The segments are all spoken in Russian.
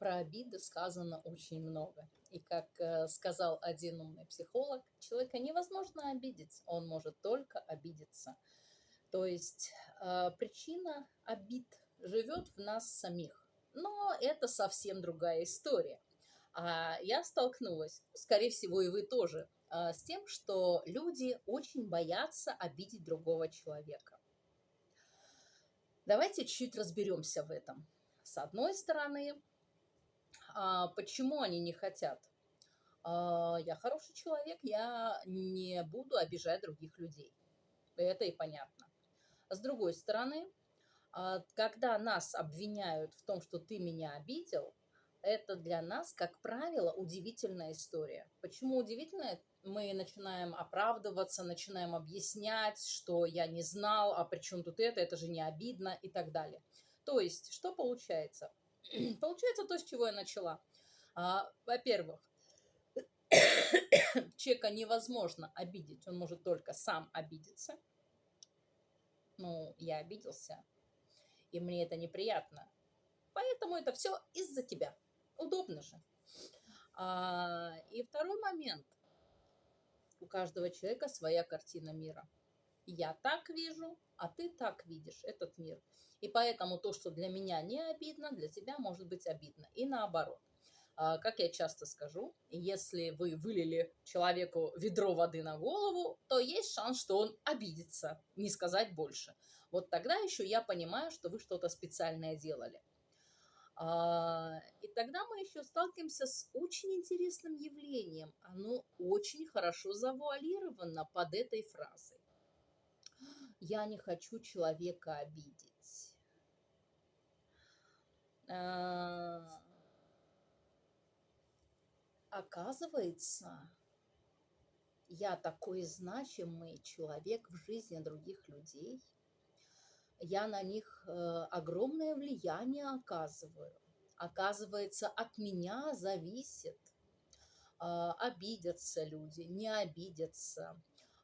про обиды сказано очень много. И как э, сказал один умный психолог, человека невозможно обидеть, он может только обидеться. То есть э, причина обид живет в нас самих. Но это совсем другая история. А я столкнулась, скорее всего, и вы тоже, э, с тем, что люди очень боятся обидеть другого человека. Давайте чуть разберемся в этом. С одной стороны, а, почему они не хотят? А, я хороший человек, я не буду обижать других людей. Это и понятно. С другой стороны, а, когда нас обвиняют в том, что ты меня обидел, это для нас, как правило, удивительная история. Почему удивительная? Мы начинаем оправдываться, начинаем объяснять, что я не знал, а при чем тут это, это же не обидно и так далее. То есть, что получается? Получается то, с чего я начала. А, во-первых, человека невозможно обидеть, он может только сам обидеться. Ну, я обиделся, и мне это неприятно. Поэтому это все из-за тебя. Удобно же. А, и второй момент. У каждого человека своя картина мира. Я так вижу, а ты так видишь этот мир. И поэтому то, что для меня не обидно, для тебя может быть обидно. И наоборот. А, как я часто скажу, если вы вылили человеку ведро воды на голову, то есть шанс, что он обидится, не сказать больше. Вот тогда еще я понимаю, что вы что-то специальное делали. А, и тогда мы еще сталкиваемся с очень интересным явлением. Оно очень хорошо завуалировано под этой фразой. Я не хочу человека обидеть. А, оказывается, я такой значимый человек в жизни других людей. Я на них э, огромное влияние оказываю. Оказывается, от меня зависит, а, обидятся люди, не обидятся,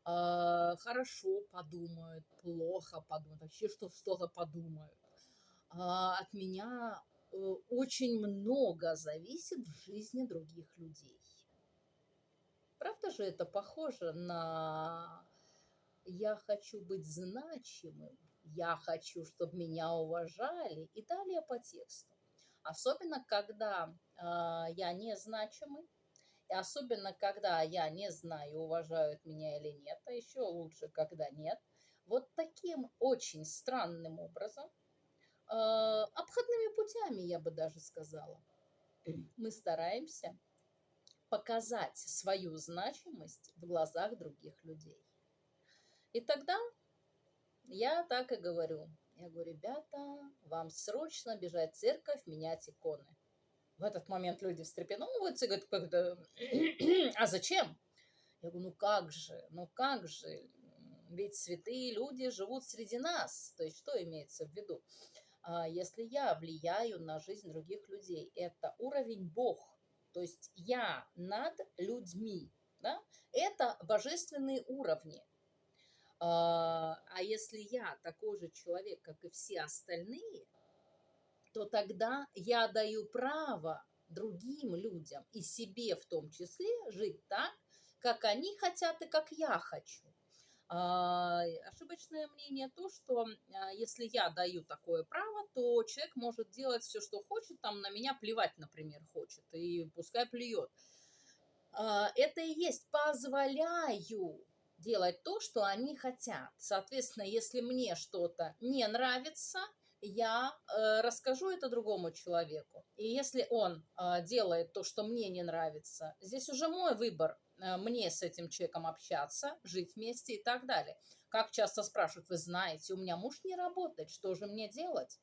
а, хорошо подумают, плохо подумают, вообще что что-то подумают. От меня Э, очень много зависит в жизни других людей. Правда же это похоже на «я хочу быть значимым», «я хочу, чтобы меня уважали» и далее по тексту. Особенно, когда э, я незначимый, особенно, когда я не знаю, уважают меня или нет, а еще лучше, когда нет. Вот таким очень странным образом – Э, обходными путями, я бы даже сказала. Мы стараемся показать свою значимость в глазах других людей. И тогда я так и говорю. Я говорю, ребята, вам срочно бежать в церковь, менять иконы. В этот момент люди встрепенуваются и говорят, а зачем? Я говорю, ну как же, ну как же, ведь святые люди живут среди нас. То есть что имеется в виду? А, если я влияю на жизнь других людей. Это уровень Бог, то есть я над людьми. Да? Это божественные уровни. А, а если я такой же человек, как и все остальные, то тогда я даю право другим людям и себе в том числе жить так, как они хотят и как я хочу. А, ошибочное мнение то, что а, если я даю такое право, то человек может делать все, что хочет, там на меня плевать, например, хочет, и пускай плюет. А, это и есть позволяю делать то, что они хотят. Соответственно, если мне что-то не нравится, я э, расскажу это другому человеку. И если он э, делает то, что мне не нравится, здесь уже мой выбор, Э, мне с этим человеком общаться, жить вместе и так далее. Как часто спрашивают, вы знаете, у меня муж не работает, что же мне делать?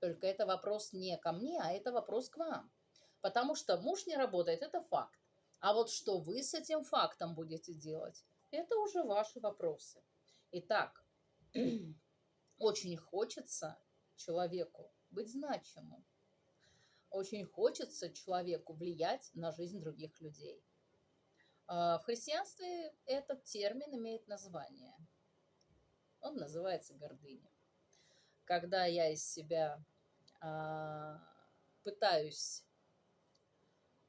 Только это вопрос не ко мне, а это вопрос к вам. Потому что муж не работает, это факт. А вот что вы с этим фактом будете делать, это уже ваши вопросы. Итак, очень хочется человеку быть значимым. Очень хочется человеку влиять на жизнь других людей. А, в христианстве этот термин имеет название. Он называется гордыня. Когда я из себя а, пытаюсь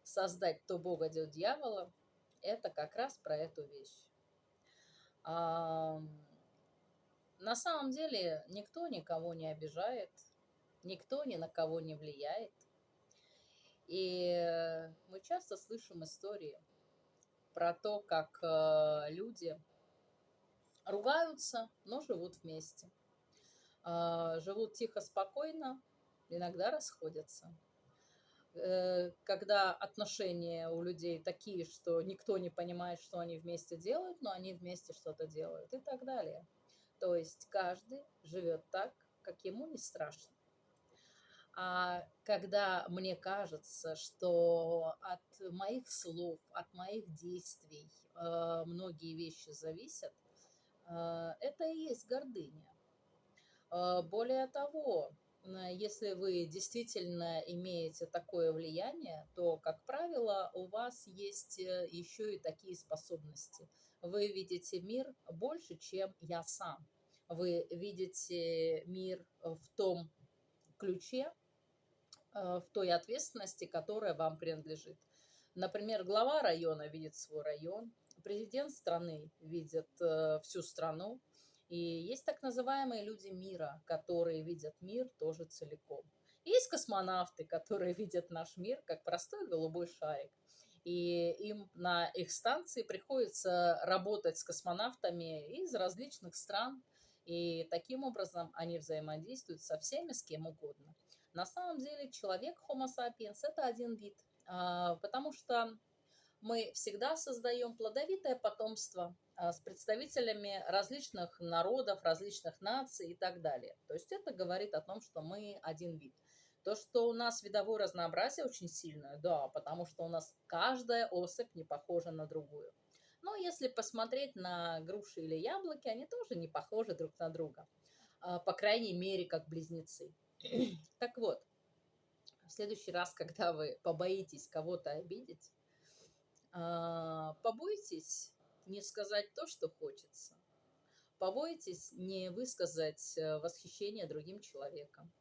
создать то Бога, то дьявола, это как раз про эту вещь. На самом деле никто никого не обижает, никто ни на кого не влияет. И мы часто слышим истории про то, как э, люди ругаются, но живут вместе. Э, живут тихо, спокойно, иногда расходятся. Э, когда отношения у людей такие, что никто не понимает, что они вместе делают, но они вместе что-то делают и так далее. То есть каждый живет так, как ему не страшно. А когда мне кажется, что от моих слов, от моих действий э, многие вещи зависят, э, это и есть гордыня. Э, более того, если вы действительно имеете такое влияние, то, как правило, у вас есть э, еще и такие способности. Вы видите мир больше, чем я сам. Вы видите мир в том ключе, Э, в той ответственности, которая вам принадлежит. Например, глава района видит свой район, президент страны видит э, всю страну, и есть так называемые люди мира, которые видят мир тоже целиком. Есть космонавты, которые видят наш мир как простой голубой шарик. И им на их станции приходится работать с космонавтами из различных стран. И таким образом они взаимодействуют со всеми, с кем угодно. На самом деле человек Homo sapiens – это один вид, а, потому что мы всегда создаем плодовитое потомство а, с представителями различных народов, различных наций и так далее. То есть это говорит о том, что мы один вид. То, что у нас видовое разнообразие очень сильное, да, потому что у нас каждая особь не похожа на другую. Но если посмотреть на груши или яблоки, они тоже не похожи друг на друга. А, по крайней мере, как близнецы. Так вот, в следующий раз, когда вы побоитесь кого-то обидеть, побойтесь не сказать то, что хочется. Побойтесь не высказать э, восхищение другим человеком.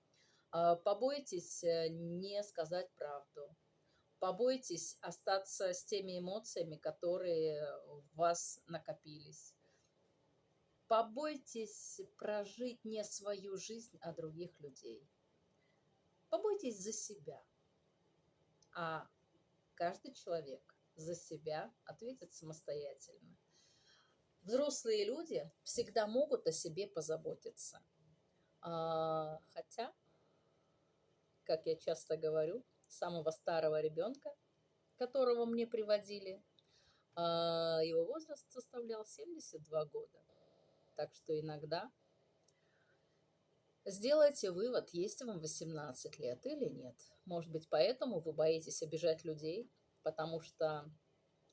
А, побойтесь э, не сказать правду. Побойтесь остаться с теми эмоциями, которые в вас накопились. Побойтесь прожить не свою жизнь, а других людей. Побойтесь за себя. А каждый человек за себя ответит самостоятельно. Взрослые люди всегда могут о себе позаботиться. А, хотя, как я часто говорю, самого старого ребенка, которого мне приводили, а, его возраст составлял 72 года. Так что иногда сделайте вывод, есть вам 18 лет или нет. Может быть, поэтому вы боитесь обижать людей, потому что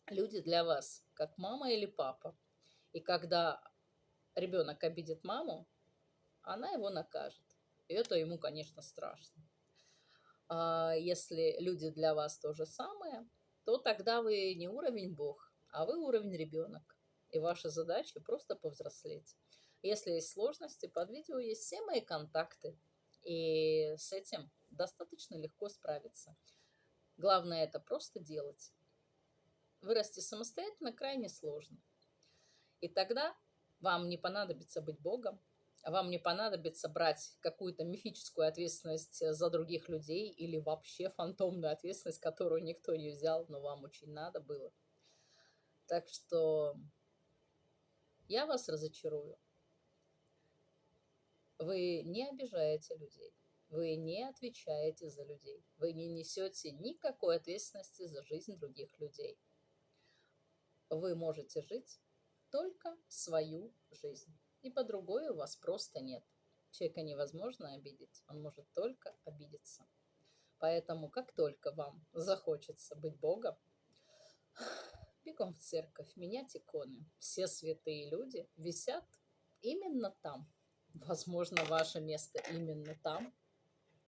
люди для вас как мама или папа. И когда ребенок обидит маму, она его накажет. И это ему, конечно, страшно. А если люди для вас то же самое, то тогда вы не уровень Бог, а вы уровень ребенок. И ваша задача просто повзрослеть. Если есть сложности, под видео есть все мои контакты. И с этим достаточно легко справиться. Главное это просто делать. Вырасти самостоятельно крайне сложно. И тогда вам не понадобится быть Богом, вам не понадобится брать какую-то мифическую ответственность за других людей или вообще фантомную ответственность, которую никто не взял, но вам очень надо было. Так что я вас разочарую. Вы не обижаете людей. Вы не отвечаете за людей. Вы не несете никакой ответственности за жизнь других людей. Вы можете жить только свою жизнь. И по другой у вас просто нет. Человека невозможно обидеть, он может только обидеться. Поэтому, как только вам захочется быть Богом, бегом в церковь, менять иконы. Все святые люди висят именно там. Возможно, ваше место именно там.